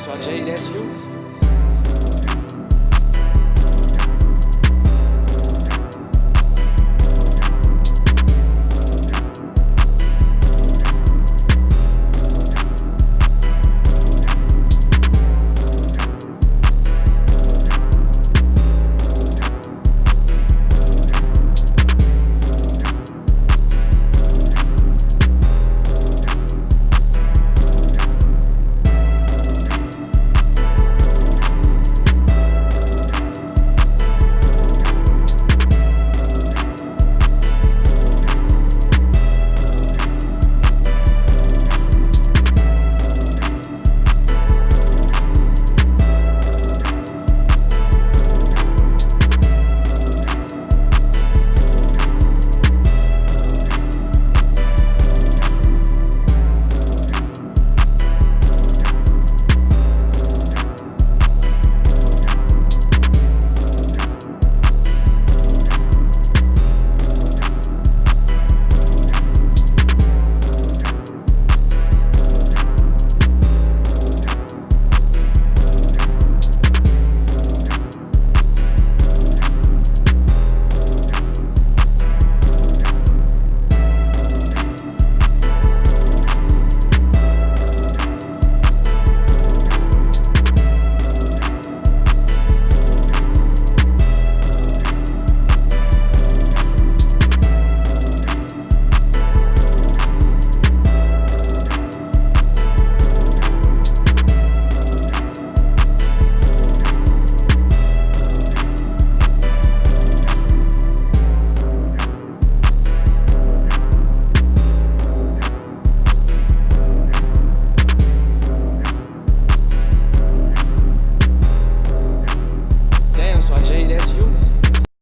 só, J, that's you. You.